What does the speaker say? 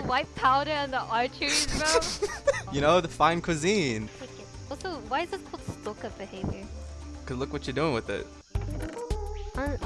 White powder and the arteries, bro. You know, the fine cuisine. Also, why is this called stalker behavior? Cause look what you're doing with it. Uh,